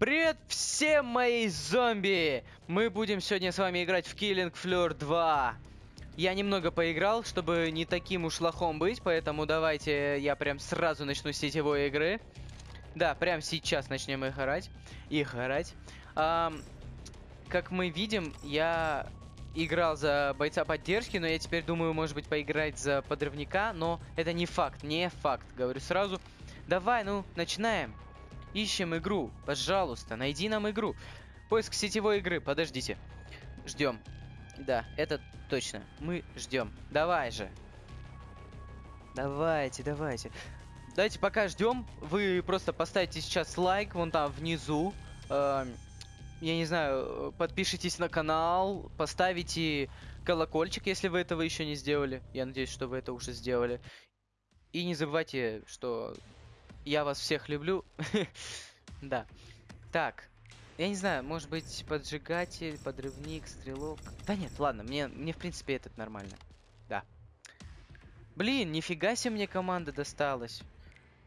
Привет всем мои зомби! Мы будем сегодня с вами играть в Killing Floor 2. Я немного поиграл, чтобы не таким уж лохом быть, поэтому давайте я прям сразу начну сетевой игры. Да, прям сейчас начнем их играть. Их играть. Ам, как мы видим, я играл за бойца поддержки, но я теперь думаю, может быть, поиграть за подрывника, но это не факт, не факт, говорю сразу. Давай, ну, начинаем. Ищем игру, пожалуйста, найди нам игру. Поиск сетевой игры, подождите. Ждем. Да, это точно. Мы ждем. Давай же. Давайте, давайте. Давайте пока ждем. Вы просто поставите сейчас лайк вон там внизу. Эм, я не знаю, подпишитесь на канал, поставите колокольчик, если вы этого еще не сделали. Я надеюсь, что вы это уже сделали. И не забывайте, что я вас всех люблю. Да. Так. Я не знаю, может быть, поджигатель, подрывник, стрелок. Да нет, ладно, мне, мне в принципе этот нормально. Да. Блин, нифига себе мне команда досталась.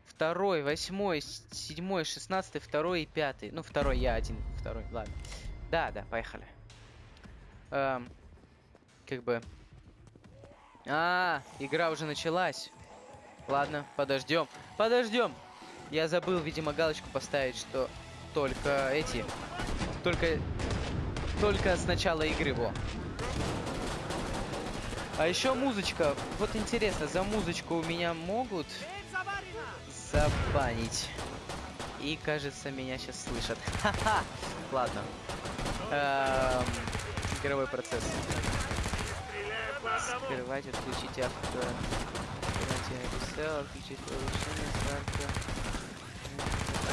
Второй, восьмой, седьмой, шестнадцатый, второй и пятый. Ну, второй я один, второй, ладно. Да, да, поехали. Эм, как бы... А, игра уже началась. Ладно, подождем. Подождем. Я забыл, видимо, галочку поставить, что только эти... Только... Только с начала игры, во. А еще музычка. Вот интересно, за музычку у меня могут забанить. И, кажется, меня сейчас слышат. Ха-ха! Ладно. Эм, игровой процесс. Скрывать, отключить авто. RSL, отключить повышение.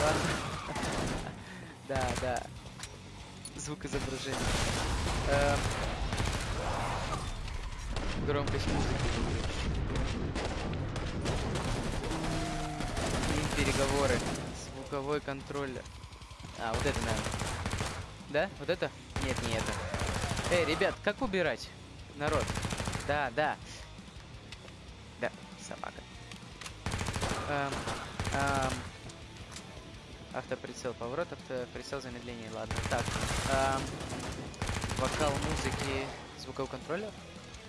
Ладно. Да, да. Звук изображения. Эм, Громкость музыки. Переговоры. Звуковой контроллер. А, вот это, наверное. Да? Вот это? Нет, не это. Эй, ребят, как убирать? Народ. Да. Да, Эм, эм. Автоприцел, поворот, автоприцел, замедление, ладно. Так, эм, вокал музыки, звуковой контроллер?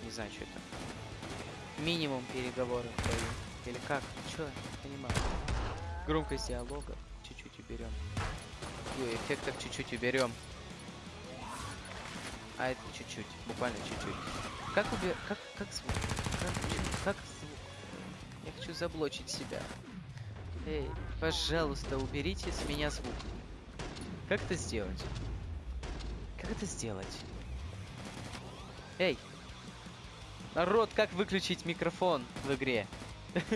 Не знаю, что это. Минимум переговоры твои. Или как? Чё? Понимаю. Громкость диалога чуть-чуть уберем. И эффектов чуть-чуть уберем. А это чуть-чуть, буквально чуть-чуть. Как убер... Как, как звук? Как, хочу заблочить себя. Эй, пожалуйста, уберите с меня звук. Как это сделать? Как это сделать? Эй! Народ, как выключить микрофон в игре?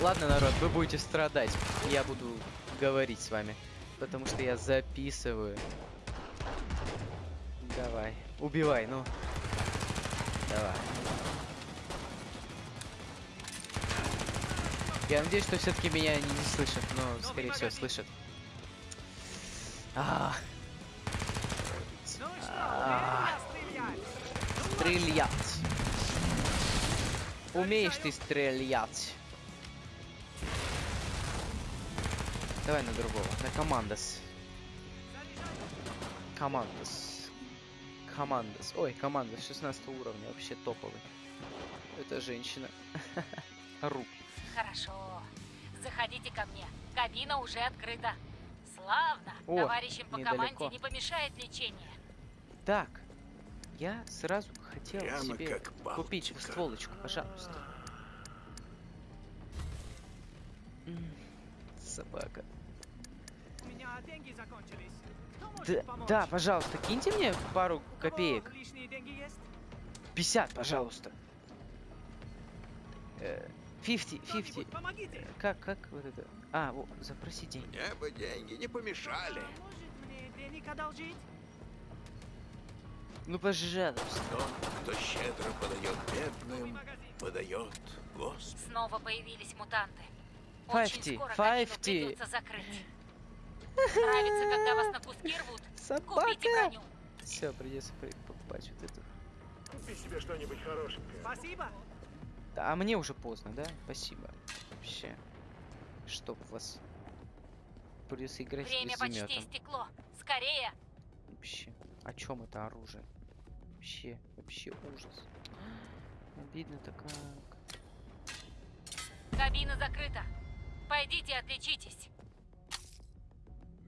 Ладно, народ, вы будете страдать. Я буду говорить с вами. Потому что я записываю. Давай. Убивай, ну. Давай. Я надеюсь, что все-таки меня не, слышат, но, скорее всего, слышат. А, А. стрелять. Умеешь ты стрелять? Давай на другого, на командос. Командос. Командос. Ой, командос 16 уровня, вообще топовый. Это женщина. Ру. Хорошо. Заходите ко мне. Кабина уже открыта. Славно. О, Товарищам по недалеко. команде не помешает лечение. Так, я сразу хотел Прямо себе купить стволочку, пожалуйста. Собака. У меня деньги закончились. Кто может Да, помочь? да, пожалуйста, киньте мне пару копеек. лишние деньги есть? 50, пожалуйста. Э, 50, 50. Кто-нибудь помогите! Как, как вот это? А, вот, запроси деньги. Мне бы деньги не помешали. Может мне денег одолжить? Ну, пожалуйста. Тот, кто щедро подает бедным, подает Господу. Снова появились мутанты. Очень 50, скоро кабину 50. придется закрыть. Нравится, когда вас на куски рвут? Купите броню. Все, придется при- покупать вот эту. Купи себе что-нибудь хорошенькое. Спасибо. Да, а мне уже поздно, да? Спасибо. Вообще. Чтоб вас. придется играть Время почти истекло. Скорее! Вообще. О чем это оружие? Вообще, вообще ужас. Обидно-то как. Кабина закрыта. Пойдите отличитесь.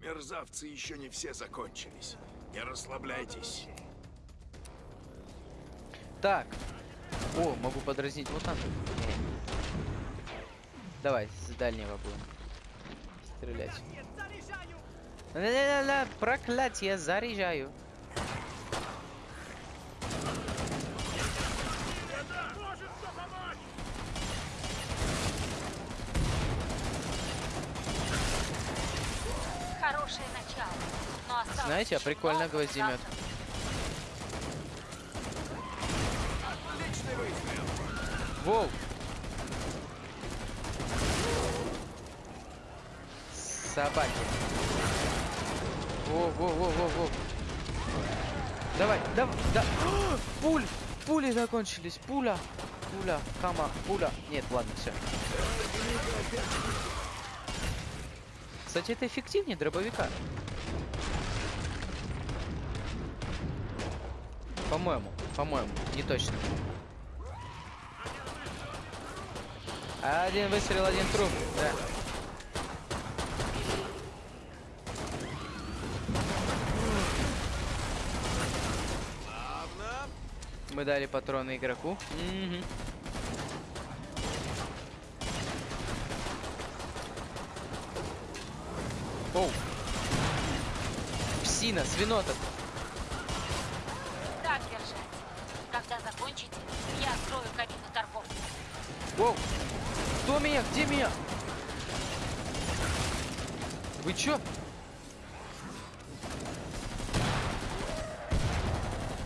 Мерзавцы еще не все закончились. Не расслабляйтесь. Так. О, могу подразнить мутантов. Не. Давай, с дальнего будем стрелять. Ля-ля-ля, проклятие, заряжаю. Хорошее начало. Но Знаете, а прикольно много гвоздемет. мутантов. Воу! Собаки. Во, во, во, во, во. Давай, давай, да. Пуль! Пули закончились. Пуля. Пуля. Кама. Пуля. Нет, ладно, все. Кстати, это эффективнее дробовика. По-моему, по-моему, не точно. Один выстрел, один труп, да. Мы дали патроны игроку. Мгм. Оу. Псина, свинота. Так держать. Когда закончите, я открою кабину торговли. Воу! Кто меня? Где меня? Вы чё?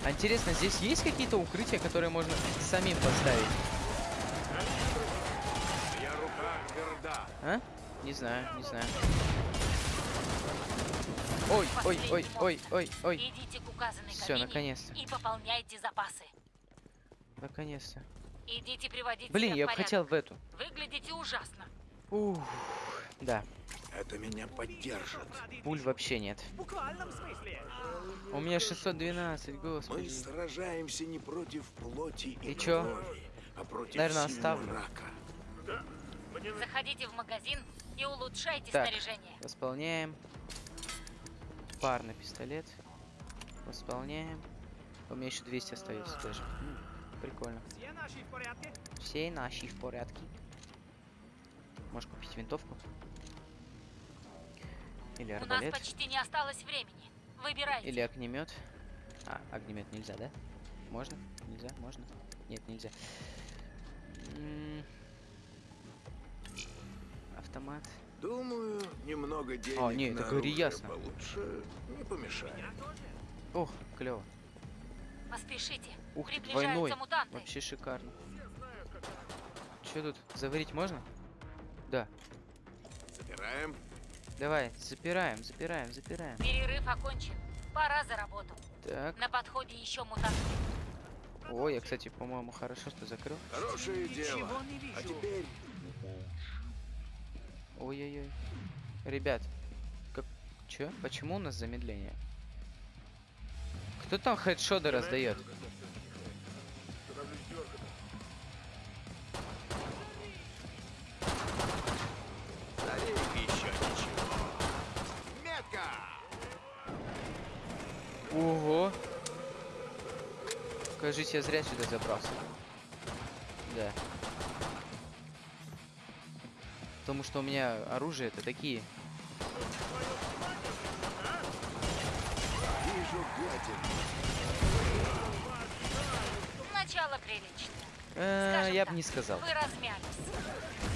А интересно, здесь есть какие-то укрытия, которые можно самим поставить? А? Не знаю, не знаю. Ой, ой, ой, ой, ой, ой. Идите к указанной кабине наконец-то. и пополняйте запасы. Наконец-то. Идите приводить Блин, я бы хотел в эту. Выглядите ужасно. Ух, да, Это меня поддержит. пуль вообще нет. В буквальном смысле. У меня 612, Мы господи. сражаемся не против плоти и, И чё? крови, а против Наверное, оставлю. мрака. Заходите в магазин и улучшайте Так. снаряжение. Восполняем. Парный пистолет. Восполняем. У меня еще 200 остается даже. Прикольно. Все наши в порядке? Все наши в порядке. Можешь купить винтовку? Или У нас арбалет? почти не осталось времени. Выбирайте. Или огнемет? А, огнемет нельзя, да? Можно? Нельзя? Можно? Нет, нельзя. М, Автомат. Думаю, немного денег А, не, на это говори оружие ясно. получше не помешает. Ох, клево. Поспешите. Ух ты, двойной. мутанты. Вообще шикарно. Что тут? Заварить можно? Да. Забираем. Давай, запираем, запираем, запираем. Перерыв окончен. Пора за работу. Так. На подходе еще мутанты. Ой, я, кстати, по-моему, хорошо, что закрыл. Хорошее дело. Ничего не вижу. А теперь Ой-ой-ой. Ребят, как... Чё? Почему у нас замедление? Кто там хедшоты раздает? Ого! Кажись, я зря сюда забрался. Да. Потому что у меня оружие это такие. Начало приличное. Э, Скажем я бы не сказал. Вы размялись.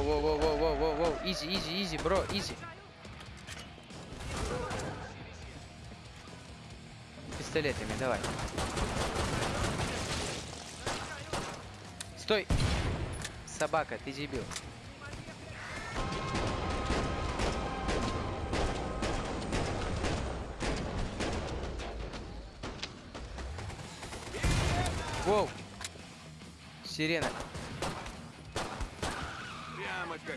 Воу-воу-воу-воу-воу-воу. Easy, easy, easy, bro, easy. Пистолетами, давай. Стой! Собака, ты дебил. Воу. Сирена.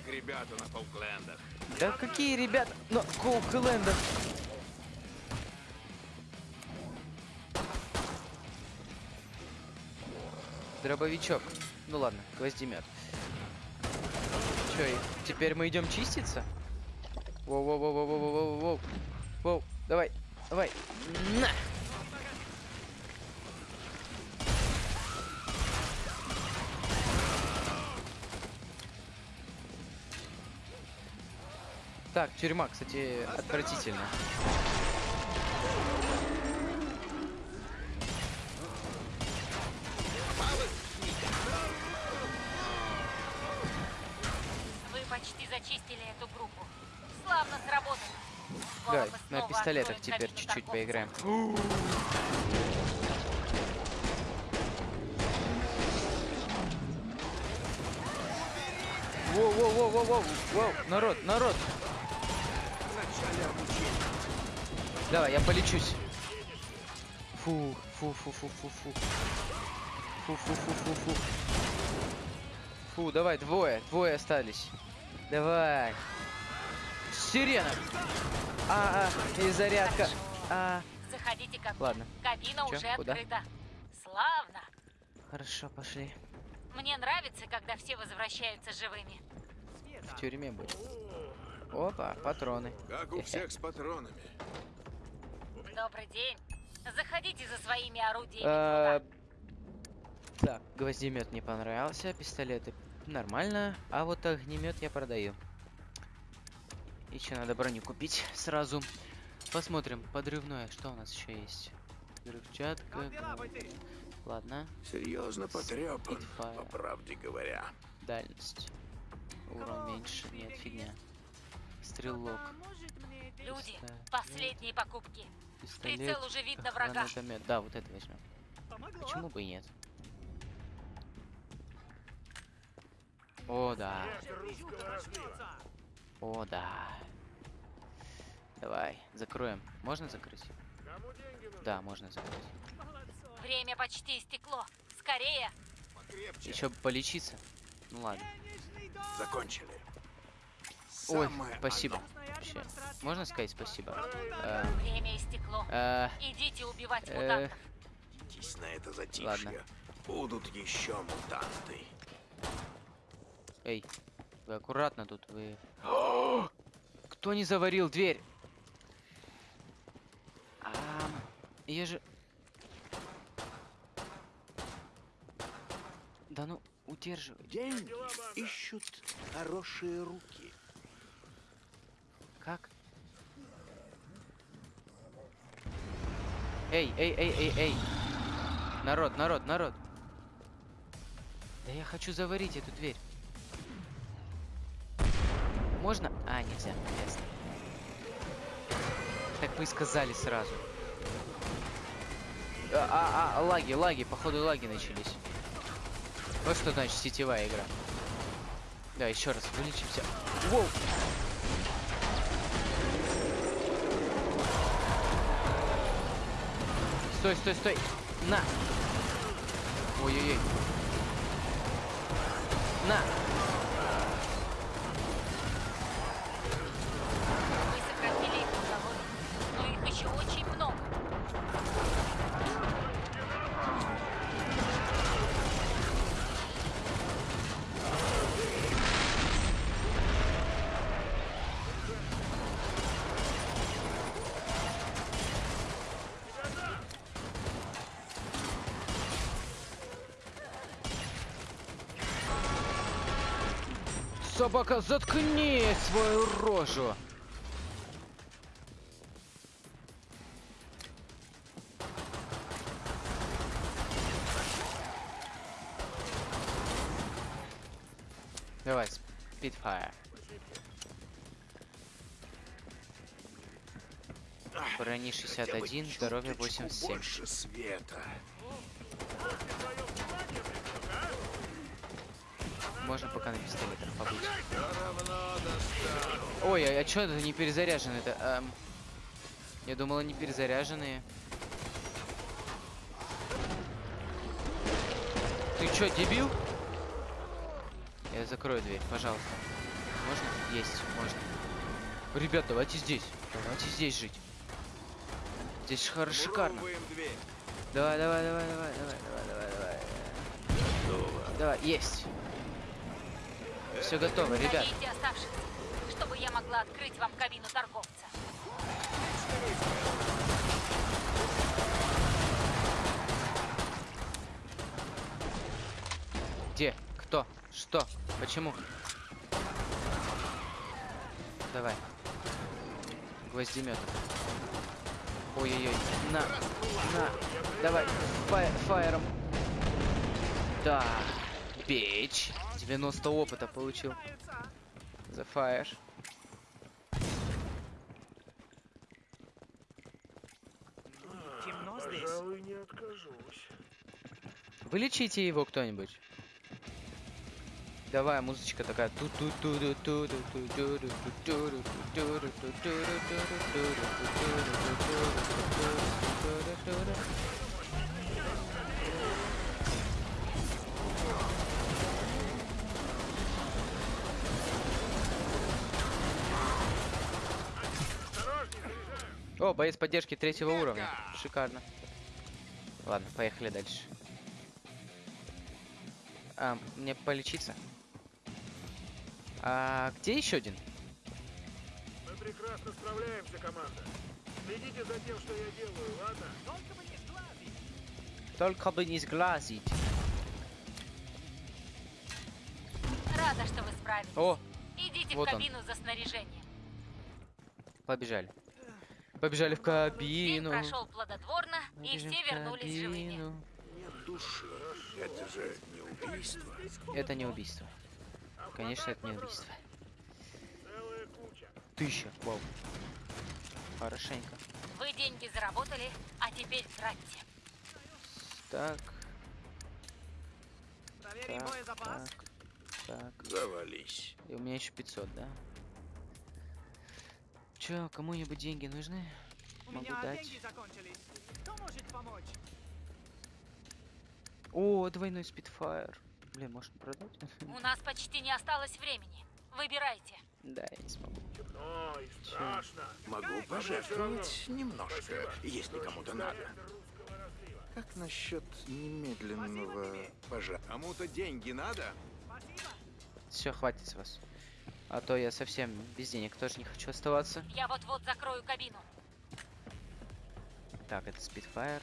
Как ребята на Фолклендах. Да какие ребята? На Коуклендах. Дробовичок. Ну ладно, гвоздемет. Чё, теперь мы идем чиститься? Воу-воу-воу-воу-воу-воу-воу. Воу, давай, давай. На! Так, тюрьма, кстати, отвратительно. Вы почти зачистили эту группу. Славно сработано. Давай, на пистолетах теперь чуть-чуть поиграем. Воу-воу-воу-воу-воу! Воу! Народ, народ! Давай, я полечусь. Фу, фу, фу, фу, фу, фу. Фу, фу, фу, фу, фу. Фу, давай, двое, двое остались. Давай. Сирена! А, а, и зарядка. А, Заходите ко мне. ладно, Кабина Чё, уже куда? открыта. Славно. хорошо, пошли. Мне нравится, когда все возвращаются живыми. В тюрьме будет. Опа, патроны. Как у всех с патронами. Добрый день. Заходите за своими орудиями. А. Так, гвоздемет не понравился, пистолеты нормально, а вот огнемет я продаю. Еще надо броню купить сразу. Посмотрим, подрывное, что у нас еще есть? Взрывчатка. Бойцы? Ладно, Серьезно потрепан, по правде говоря. дальность. Урон меньше, нет, фигня. Стрелок? Люди, последние покупки. Пистолет, Прицел уже видно врага. Да, вот это возьмем. Помогло. Почему бы и нет? О, да. О, да. Давай, закроем. Можно закрыть? Да, можно закрыть. Время почти истекло. Скорее. Покрепче. Еще бы полечиться. Ну ладно. Закончили. Ой, спасибо. Вообще. Можно сказать спасибо? Э, Время истекло. э, Идите убивать э, мутантов. На это затишье. Ладно. Будут еще мутанты. Эй, вы аккуратно тут, вы... Кто не заварил дверь? Я же... Да ну, удерживай. Деньги ищут хорошие руки. Как? Эй, эй, эй, эй, эй. Народ, народ, народ. Да я хочу заварить эту дверь. Можно? А, нельзя. Ясно. Так вы и сказали сразу. А, а, а, лаги, лаги, походу лаги начались. Вот что значит сетевая игра. Да, еще раз вылечимся. Воу! Стой, стой, стой. На. Ой-ой-ой. На. Вы сократили их уголовье, но их еще очень много. Собака, заткни свою рожу. Давай, Spitfire. Брони Хотя бы 61, здоровье чуточку 87. больше света. Можно пока на пистолетах побыть. Ой, а, а чё это не перезаряжены-то? Эм, я думал, они перезаряженные. Ты чё, дебил? Я закрою дверь, пожалуйста. Можно? Есть, можно. Ребят, давайте здесь. Давайте здесь жить. Здесь хор- шикарно. Вырубаем дверь. Давай, давай, давай, давай, давай, давай, давай, давай. Давай, есть. Все готово, ребят. Оставшихся, чтобы я могла открыть вам кабину торговца. Где? Кто? Что? Почему? Давай. Гвоздемет. Ой-ой-ой. На. На. Давай. Фай фаером. Да. Печь. 90 опыта получил. За фаер. Темно здесь. Пожалуй, не откажусь. Вылечите его кто-нибудь. Давай, музычка такая. О, боец поддержки третьего уровня. Шикарно. Ладно, поехали дальше. А, мне полечиться? А где еще один? Мы прекрасно справляемся, команда. Следите за тем, что я делаю, ладно? Только бы не сглазить. Только бы не сглазить. Рада, что вы справились. О, Идите вот в он. кабину за снаряжением. побежали. Побежали в День кабину. прошел плодотворно, и Побежим все в вернулись живыми. Нет души. Это же не убийство. Это не убийство. Конечно, это не убийство. Целая куча. Тысяча. Вау. Хорошенько. Вы деньги заработали, а теперь тратьте. Так, Проверим так, боезапас. так, так. Завались. И у меня еще 500, да? Че, кому-нибудь деньги нужны? У Могу меня дать. деньги закончились. Кто может помочь? О, двойной спидфайр. Блин, можно продать? У нас почти не осталось времени. Выбирайте. Да, я не смогу. Темно и страшно. Могу пожертвовать немножко, если кому-то надо. Как насчет немедленного пожа... Кому-то деньги надо? Спасибо. Все, хватит с вас. А то я совсем без денег тоже не хочу оставаться. Я вот-вот закрою кабину. Так, это спидфайр.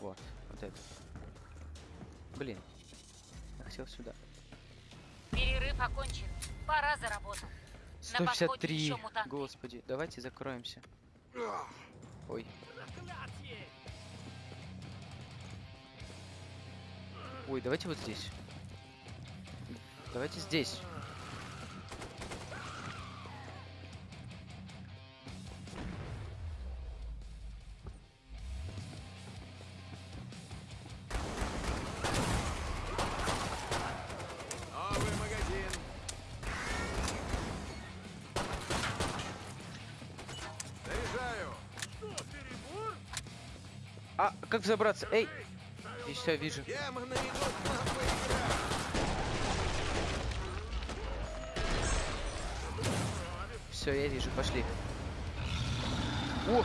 Вот, вот это. Блин. Я хотел сюда. Перерыв окончен. Пора за работу. На подходе 153. еще мутанты. Господи, давайте закроемся. Ой. Ой, давайте вот здесь. Давайте здесь. Как взобраться? Эй! И все, вижу. Все, я вижу, пошли. О!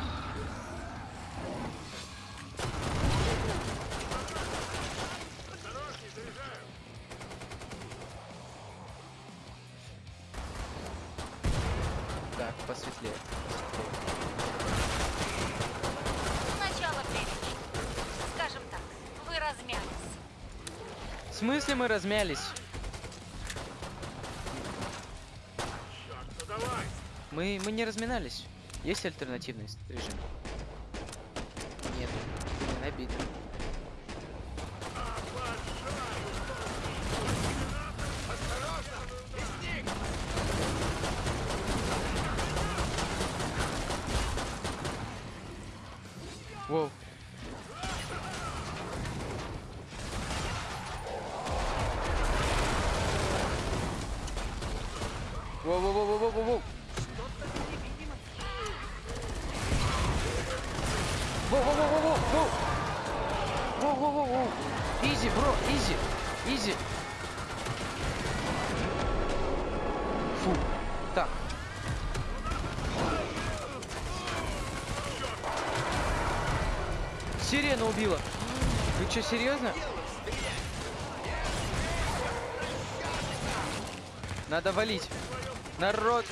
Размялись? Мы, мы не разминались. Есть альтернативный режим? Нет. Обидно. Воу. Воу-воу-воу-воу-воу-воу. Воу-воу-воу-воу-воу. Воу-воу-воу-воу! Easy, bro, easy! Easy! Фу. Так. Сирена убила. Вы что, серьезно? Надо валить. Народ.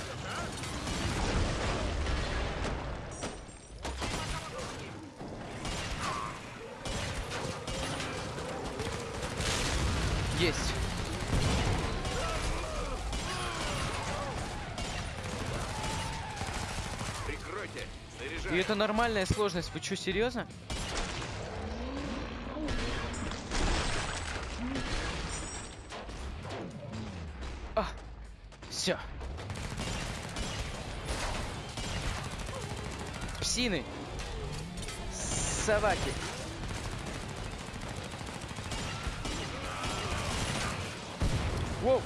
Есть. Прикройте! И Заряжай! это нормальная сложность. Вы что, серьезно? А, все. Псины. Собаки. Воу.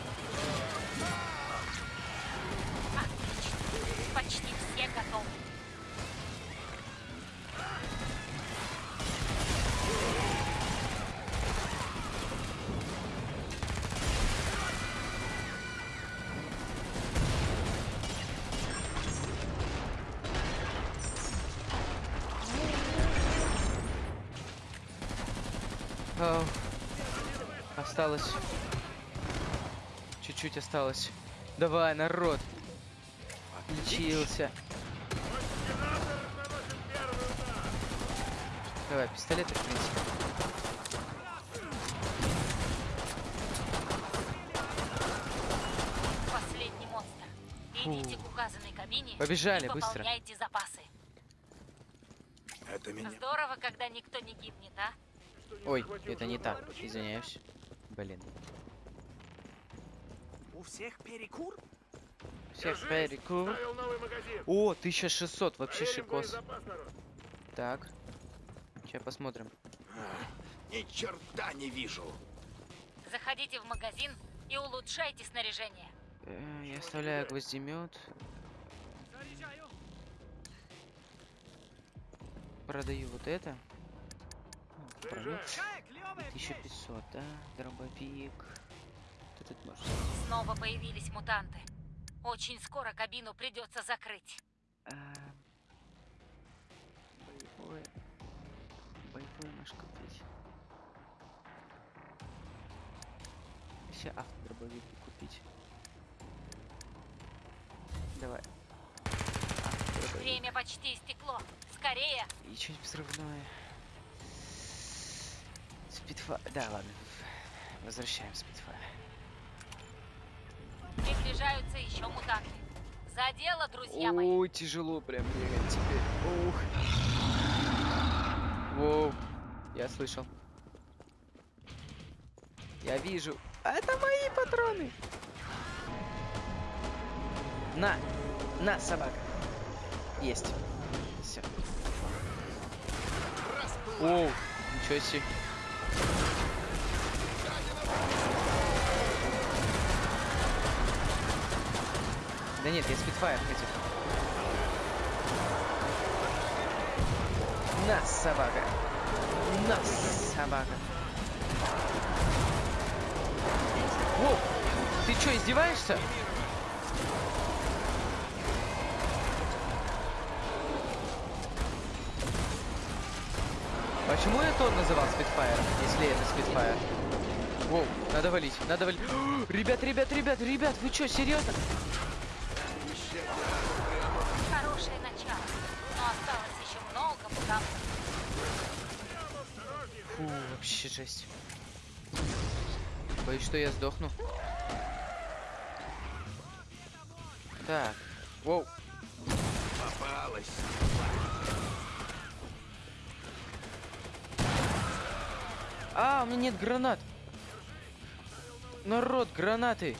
Осталось. Чуть-чуть осталось. Давай, народ. Отличился. Давай, пистолеты, в принципе. Последний монстр. Идите к указанной кабине Побежали, и быстро. запасы. Это меня... Здорово, когда никто не гибнет, а? Ой, это не так. Извиняюсь. Блин. У всех перекур? Всех Держись, перекур. О, 1600, вообще Проверим шикос. Так. Сейчас посмотрим. А, Ни черта не вижу! Заходите в магазин и улучшайте снаряжение. Э, Я оставляю гвоздемет. Заряжаю. Продаю вот это. Ну, продаю. Заряжай. Какая клевая 1500, да? Дробовик. Что тут можно? Снова появились мутанты. Очень скоро кабину придется закрыть. А, Боевое. Боевое наш купить. Еще автодробовик купить. Давай. Автодробовик. Время почти истекло. Скорее! И что-нибудь взрывное. Спидфа... Да, ладно. Возвращаем спидфайр. Приближаются еще мутанты. За дело, друзья мои. Ой, тяжело прям бегать теперь. Ух. Воу. Я слышал. Я вижу. А Это мои патроны. На. На, собака. Есть. Все. Оу. Ничего себе. Нет, я спидфайр хотел. На, собака. На, собака. Воу! Ты что, издеваешься? Почему я тот называл спидфайром, если это спидфайр? Воу, надо валить, надо валить. Ребят, ребят, ребят, ребят, вы что, серьезно? Хорошее начало. Но осталось еще много мутантов. Фу, вообще жесть. Боюсь, что я сдохну. Так. Воу. Попалась! А, у меня нет гранат. Народ, гранаты.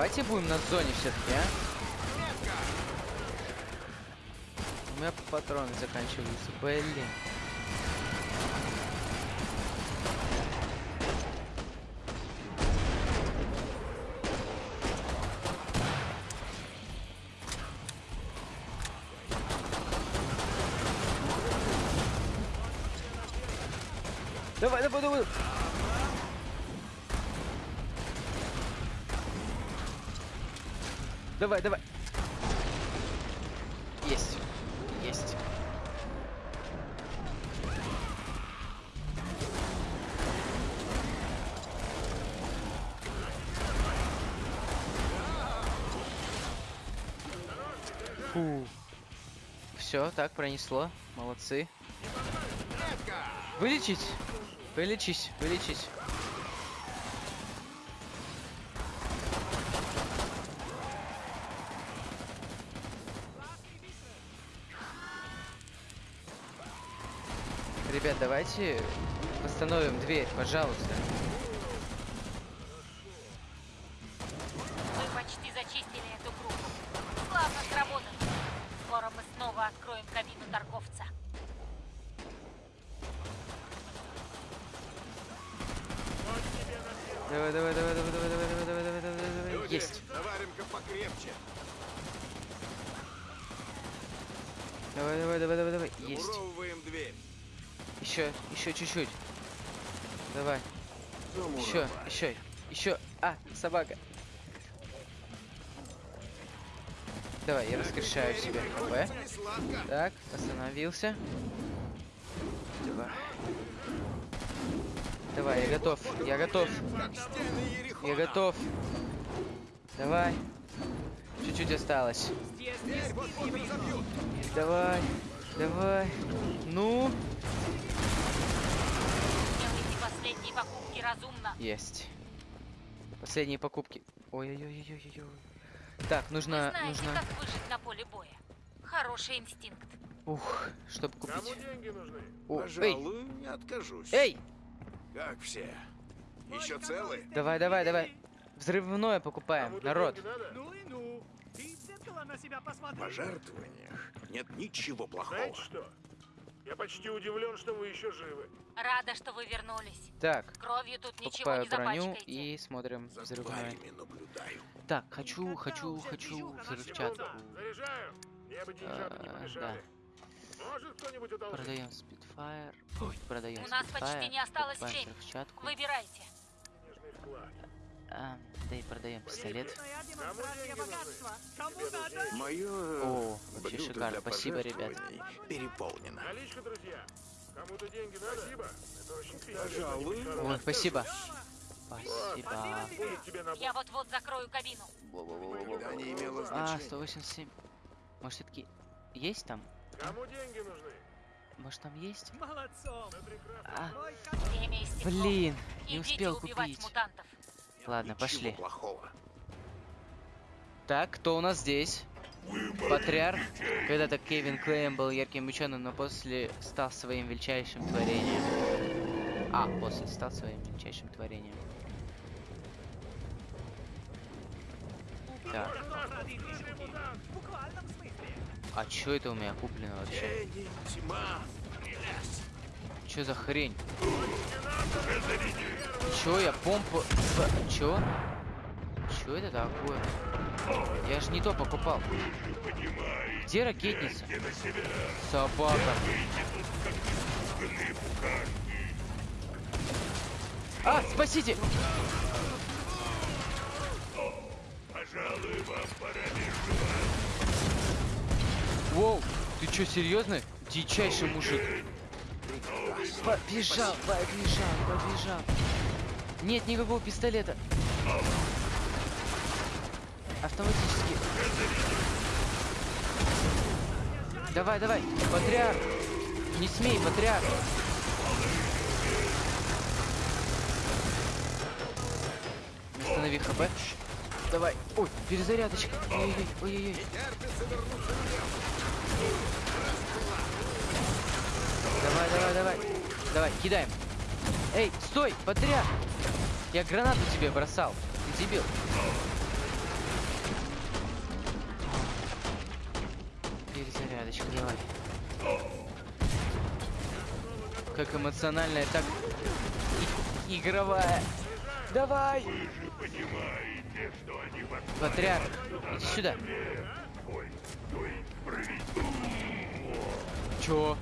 Давайте будем на зоне все-таки, а? У меня патроны заканчиваются. Блин. Давай, давай, давай. Давай, давай. Есть. Есть. Фу. Все, так пронесло. Молодцы. Вылечить? Вылечись, вылечись. Давайте восстановим дверь, пожалуйста. Еще, чуть-чуть. Давай. Еще, еще, еще. А, собака. Давай, я воскрешаю себе хп. Так, остановился. Давай. Давай, я готов. Я готов. Я готов. Давай. Чуть-чуть осталось. Давай. Давай. Ну. Делайте последние покупки разумно. Есть. Последние покупки. Ой-ой-ой-ой-ой. Так, Вы нужно, знаете, нужно. как выжить на поле боя. Хороший инстинкт. Ух, чтобы Кому купить. деньги нужны? О, эй, Пожалуй, не откажусь. эй, Как все? Еще целы? давай, давай, давай. Взрывное покупаем, Кому-то народ. Ну и ну. Ты в на себя В посмотри. пожертвованиях нет ничего плохого. Знаете что? Я почти удивлен, что вы еще живы. Рада, что вы вернулись. Так, Кровью тут ничего покупаю не броню и смотрим За наблюдаю. Так, хочу, хочу, хочу взрывчатку. Заряжаю. Мне бы деньжата не помешали. Может кто-нибудь одолжить? Продаем. Ой, продаем У нас почти Spitfire, не осталось времени. взрывчатку. Выбирайте. Денежный вклад. А, да и продаем пистолет. Мое О, вообще шикарно. Спасибо, ребят. переполнено. Наличка, друзья. Кому-то деньги надо? Спасибо. Это очень. Пожалуй, Ой, спасибо. Спасибо. Я вот-вот закрою кабину. А, значения. 187. Может, все-таки есть там? Кому деньги нужны? Может, там есть? Молодцом. А, блин, не успел убивать купить. мутантов. Ладно, пошли. плохого. Так, кто у нас здесь? Патриарх. Когда-то Кевин Клейм был ярким ученым, но после стал своим величайшим творением. А, после стал своим величайшим творением. Так, а чё это у меня куплено вообще? Чё за хрень? Чё я помпу... Чё? Чё это такое? Я же не то покупал. Где ракетница? Собака. А, спасите! Воу, ты чё, серьезно? Дичайший мужик. Побежал, побежал, побежал. Нет никакого пистолета. Автоматически. Давай, давай, патриарх. Не смей, патриарх. Восстанови хп. Давай. Ой, перезарядочка. Ой-ой-ой. Давай, давай, давай. Давай, кидаем. Эй, стой, патриарх. Я гранату тебе бросал. Ты дебил. Перезарядочка, давай. Как эмоциональная, так и игровая. Давай! Патриарх, иди сюда. Чё?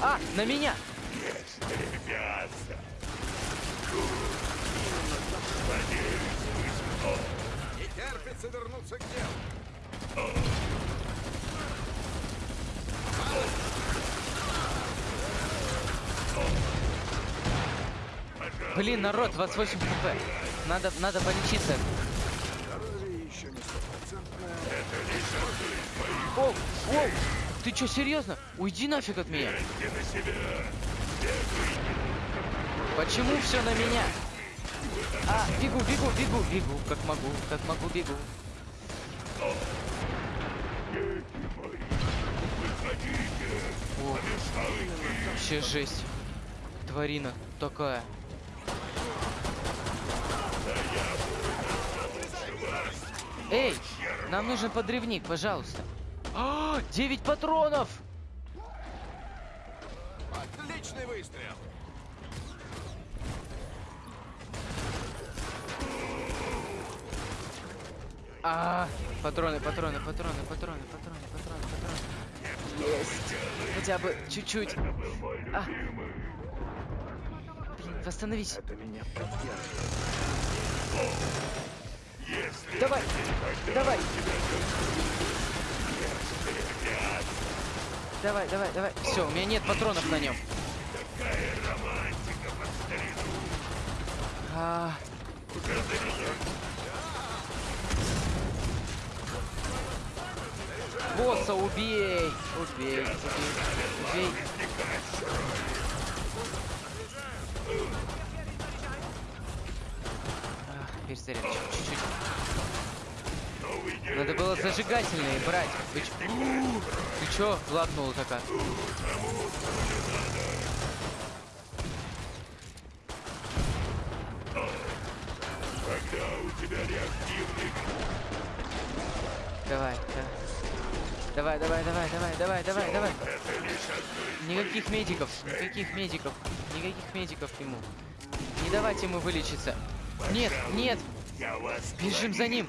На меня! Не терпится вернуться к делу. Блин, народ, 28 хп. Надо, надо полечиться. Здоровье еще не стопроцентное. Оу, оу! Ты чё, серьезно? Уйди нафиг от меня. Почему все на меня? А, бегу, бегу, бегу, бегу, как могу, как могу, бегу. Вообще жесть. Тварина такая. Эй, нам нужен подрывник, пожалуйста. А, 9 патронов! Отличный выстрел. А, патроны, патроны, патроны, патроны, патроны, патроны, патроны. Есть. Хотя бы чуть-чуть. А. Блин, восстановись. Это меня поддерживает. Давай, давай. Давай, давай, давай. Все, у меня нет патронов на нем. А, Босса убей! Убей, убей, убей. Ах, перезаряд, чуть-чуть. Надо было зажигательные брать. Вы ч- Ты чё, ладнула такая? Давай, давай. Давай, давай, давай, давай, давай, давай, давай. Никаких медиков, никаких медиков, никаких медиков ему. Не давайте ему вылечиться. Нет, нет. Бежим за ним.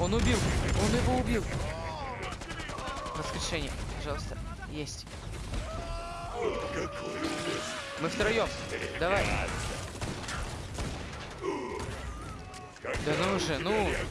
он убил! Он его убил! Воскрешение, пожалуйста. Есть. Мы втроем. Давай. Да ну же, ну. А,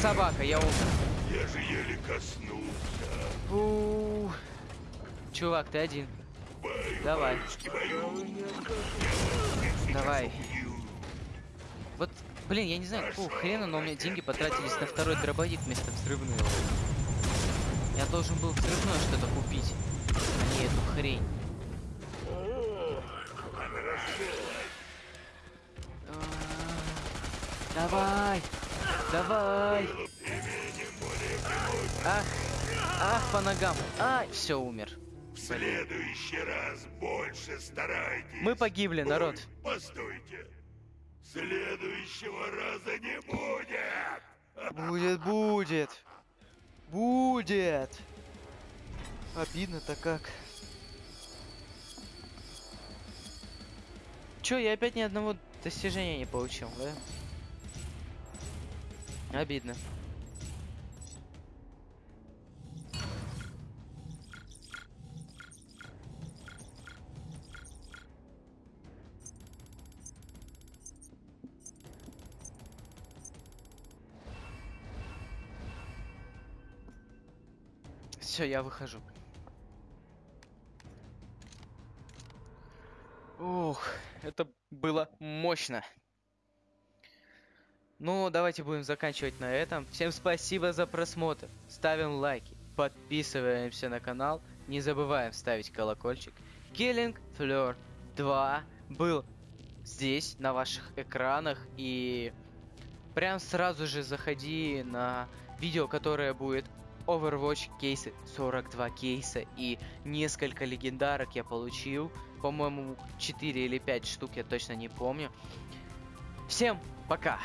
Собака, я умер. Я же еле коснулся. У. Чувак, ты один. Давай, Ручки мою. давай. Вот, блин, я не знаю, какого хрена, но у меня деньги потратились на второй дробовик вместо взрывного. Я должен был взрывное что-то купить, а не эту хрень. Давай, давай. Ах, ах, по ногам. Ай, все, умер. В следующий раз больше старайтесь. Мы погибли, народ. Ой, постойте. Следующего раза не будет. Будет, будет. Будет. Обидно-то как. Чё, я опять ни одного достижения не получил, да? Обидно. Все, я выхожу. Ух, это было мощно. Ну, давайте будем заканчивать на этом. Всем спасибо за просмотр. Ставим лайки, подписываемся на канал. Не забываем ставить колокольчик. Killing Floor 2 был здесь, на ваших экранах. И прям сразу же заходи на видео, которое будет Overwatch кейсы, 42 кейса и несколько легендарок я получил. По-моему, 4 или 5 штук, я точно не помню. Всем пока!